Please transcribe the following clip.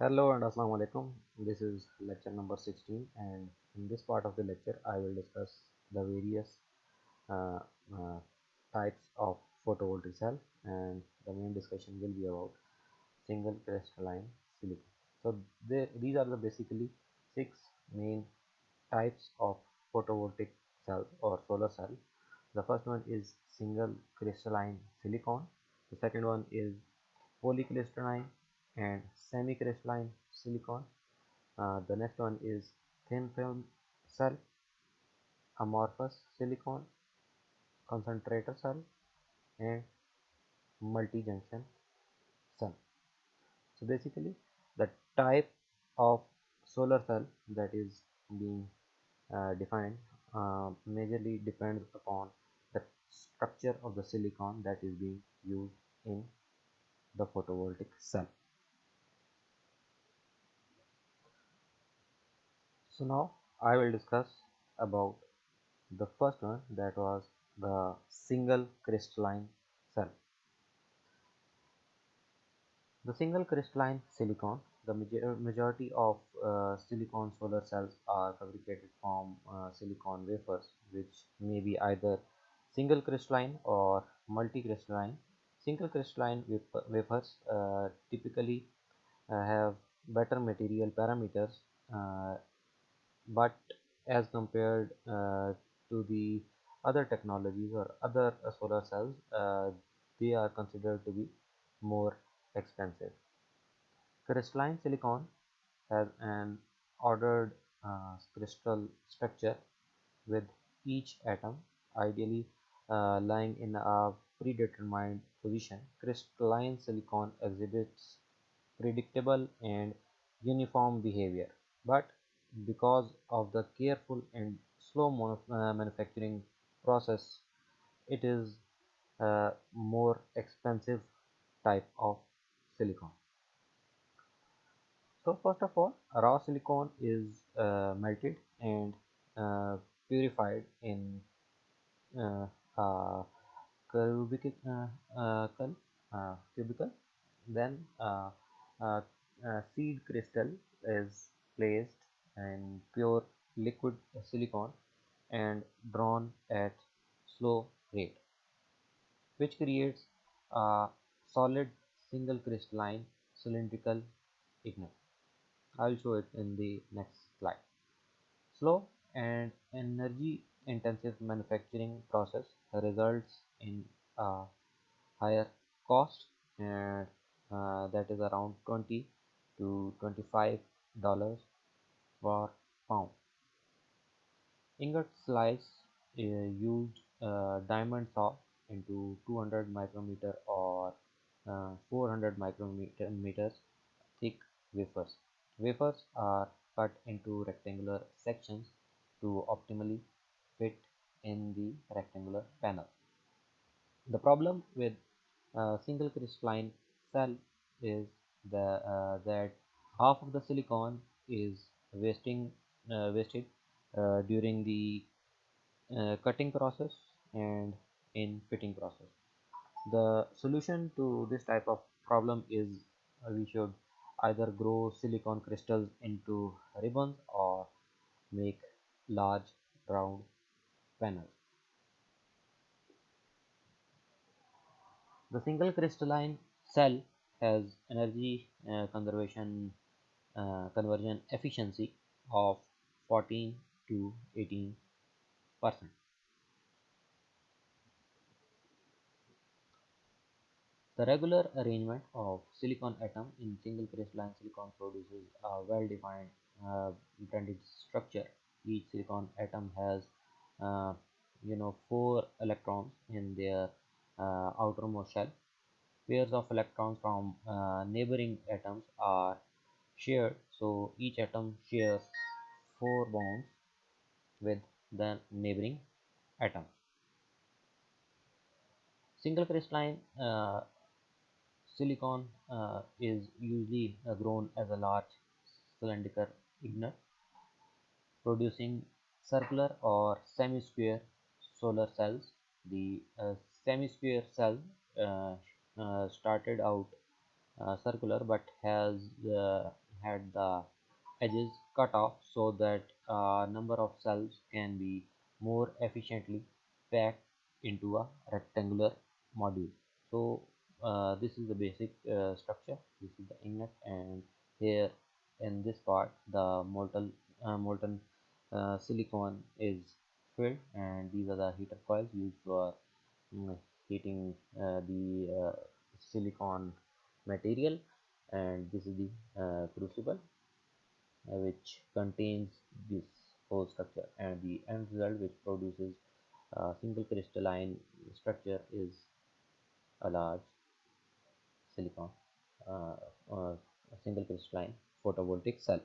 Hello and Assalamu alaikum. This is lecture number 16 and in this part of the lecture I will discuss the various uh, uh, types of photovoltaic cell and the main discussion will be about single crystalline silicon. So these are the basically six main types of photovoltaic cells or solar cell. The first one is single crystalline silicon. The second one is polycrystalline and semi-crystalline silicon. Uh, the next one is thin film cell, amorphous silicon, concentrator cell, and multi-junction cell. So basically, the type of solar cell that is being uh, defined uh, majorly depends upon the structure of the silicon that is being used in the photovoltaic cell. So now I will discuss about the first one that was the single crystalline cell. The single crystalline silicon, the major majority of uh, silicon solar cells are fabricated from uh, silicon wafers which may be either single crystalline or multi-crystalline. Single crystalline wafers uh, typically uh, have better material parameters uh, but as compared uh, to the other technologies or other uh, solar cells uh, they are considered to be more expensive. Crystalline silicon has an ordered uh, crystal structure with each atom ideally uh, lying in a predetermined position. Crystalline silicon exhibits predictable and uniform behavior. But because of the careful and slow uh, manufacturing process it is a more expensive type of silicon. So first of all raw silicon is uh, melted and uh, purified in uh, uh, crucible, uh, crucible then seed crystal is placed and pure liquid silicon and drawn at slow rate which creates a solid single crystalline cylindrical ingot. I'll show it in the next slide. Slow and energy intensive manufacturing process results in a higher cost and uh, that is around 20 to 25 dollars per pound. Ingot slice uh, used uh, diamond saw into 200 micrometer or uh, 400 micrometers thick wafers. Wafers are cut into rectangular sections to optimally fit in the rectangular panel. The problem with uh, single crystalline cell is the, uh, that half of the silicon is wasting uh, wasted uh, during the uh, cutting process and in fitting process. The solution to this type of problem is we should either grow silicon crystals into ribbons or make large round panels. The single crystalline cell has energy uh, conservation uh, conversion efficiency of 14 to 18 percent. The regular arrangement of silicon atom in single crystalline silicon produces a well-defined uh, blended structure. Each silicon atom has, uh, you know, four electrons in their uh, outermost shell. Pairs of electrons from uh, neighboring atoms are shared so each atom shares four bonds with the neighboring atom. Single crystalline uh, silicon uh, is usually uh, grown as a large cylindrical ingot producing circular or semi-square solar cells. The uh, semi-square cell uh, uh, started out circular but has had the edges cut off so that a number of cells can be more efficiently packed into a rectangular module. So uh, this is the basic uh, structure. This is the inlet and here in this part the molten uh, molten uh, silicon is filled and these are the heater coils used for mm, heating uh, the uh, silicon material and this is the uh, crucible uh, which contains this whole structure. And the end result which produces a single crystalline structure is a large silicon uh, uh, a single crystalline photovoltaic cell